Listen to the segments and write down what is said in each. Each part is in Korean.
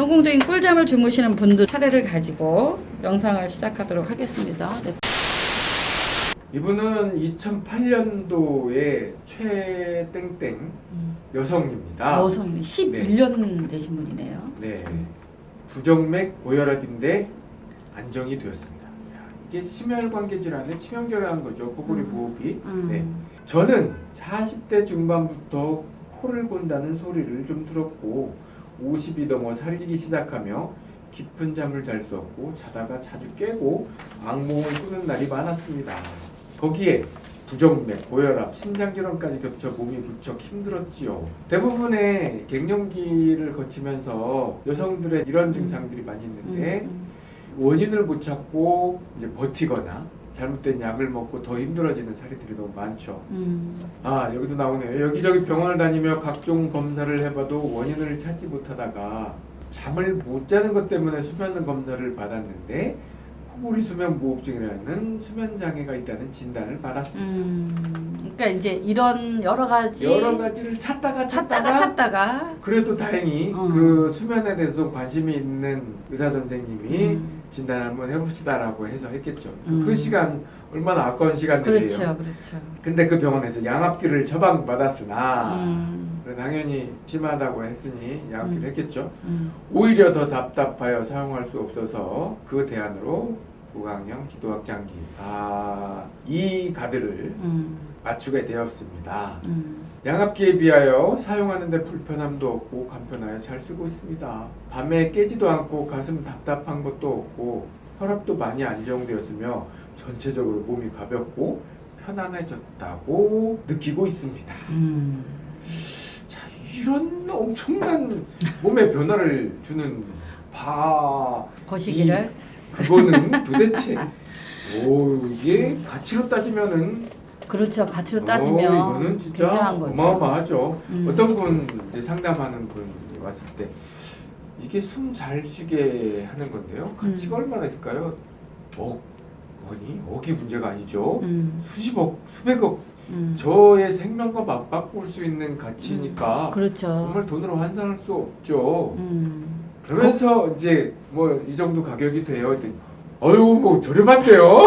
성공적인 꿀잠을 주무시는 분들 사례를 가지고 영상을 시작하도록 하겠습니다. 네. 이분은 2008년도에 최땡땡 음. 여성입니다. 여성이 11년 되신 분이네요. 네. 부정맥 고혈압인데 안정이 되었습니다. 야, 이게 심혈관계 질환에 치명적인 거죠. 코골이 음. 호흡이. 음. 네. 저는 40대 중반부터 코를 곤다는 소리를 좀 들었고 50이 넘어 살이 찌기 시작하며 깊은 잠을 잘 수 없고 자다가 자주 깨고 악몽을 꾸는 날이 많았습니다. 거기에 부정맥, 고혈압, 심장질환까지 겹쳐 몸이 무척 힘들었지요. 대부분의 갱년기를 거치면서 여성들의 이런 증상들이 많이 있는데 음. 원인을 못 찾고 이제 버티거나 잘못된 약을 먹고 더 힘들어지는 사례들이 너무 많죠. 음. 아 여기도 나오네요. 여기저기 병원을 다니며 각종 검사를 해봐도 원인을 찾지 못하다가 잠을 못 자는 것 때문에 수면 검사를 받았는데 코골이 수면 무호흡증이라는 수면 장애가 있다는 진단을 받았습니다. 음. 그러니까 이제 이런 여러 가지 여러 가지를 찾다가 찾다가, 찾다가 찾다가 그래도 다행히 어. 그 수면에 대해서 관심이 있는 의사 선생님이 음. 진단 한번 해봅시다라고 해서 했겠죠. 음. 그 시간 얼마나 아까운 시간들이에요. 그렇죠, 그렇죠. 근데 그 병원에서 양압기를 처방받았으나 음. 당연히 심하다고 했으니 양압기를 음. 했겠죠. 음. 오히려 더 답답하여 사용할 수 없어서 그 대안으로 무강형 기도학 장기 아 이 가드를 음. 맞추게 되었습니다. 음. 양압기에 비하여 사용하는데 불편함도 없고 간편하여 잘 쓰고 있습니다. 밤에 깨지도 않고 가슴 답답한 것도 없고 혈압도 많이 안정되었으며 전체적으로 몸이 가볍고 편안해졌다고 느끼고 있습니다. 이런 엄청난 몸의 변화를 주는 바 거시기를 그거는 도대체 오 이게 가치로 따지면은 그렇죠. 가치로 어, 따지면 이거는 진짜 굉장한 거죠. 어마어마하죠. 음. 어떤 분 이제 상담하는 분이 왔을 때 이게 숨 잘 쉬게 하는 건데요. 가치가 음. 얼마나 있을까요? 억 아니 억이 문제가 아니죠. 음. 수십억, 수백억 음. 저의 생명과 맞바꿀 수 있는 가치니까 그렇죠. 정말 돈으로 환산할 수 없죠. 음. 그러면서 이제 뭐 이 정도 가격이 돼요. 어유 뭐 저렴한데요.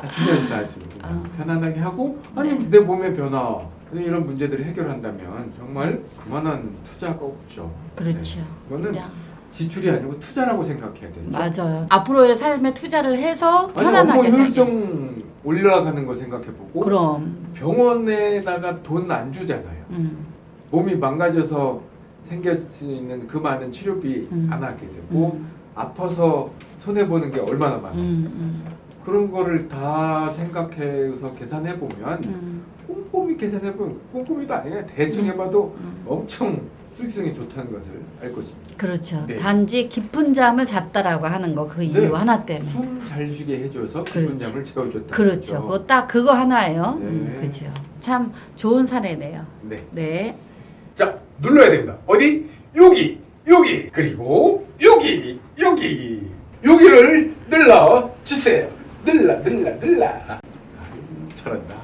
하시면서 아주 아. 편안하게 하고 아니 네. 내 몸의 변화 이런 문제들을 해결한다면 정말 그만한 투자가 없죠. 그렇죠. 네. 그냥 지출이 아니고 투자라고 생각해야 되죠. 맞아요. 앞으로의 삶에 투자를 해서 아니 편안하게 살게. 효율성 올라가는 거 생각해보고 그럼. 병원에다가 돈 안 주잖아요. 음. 몸이 망가져서 생길 수 있는 그 많은 치료비 음. 안 하게 되고 음. 아파서 손해 보는 게 얼마나 많아. 음. 그런 거를 다 생각해서 계산해 보면 음. 꼼꼼히 계산해 보면 꼼꼼히도 아니에요. 대충 음. 해봐도 음. 엄청 수익성이 좋다는 것을 알 것입니다. 그렇죠. 네. 단지 깊은 잠을 잤다라고 하는 거그 네. 이유 하나 때문에. 숨 잘 쉬게 해줘서 기분 그렇지. 잠을 채워줬다. 그렇죠. 그거 딱 그거 하나예요. 네. 음, 그렇죠. 참 좋은 사례네요. 네. 네. 자 눌러야 됩니다. 어디? 여기, 여기, 그리고 여기, 여기, 여기를 눌러 주세요. 눌러, 눌러, 눌러. 잘한다.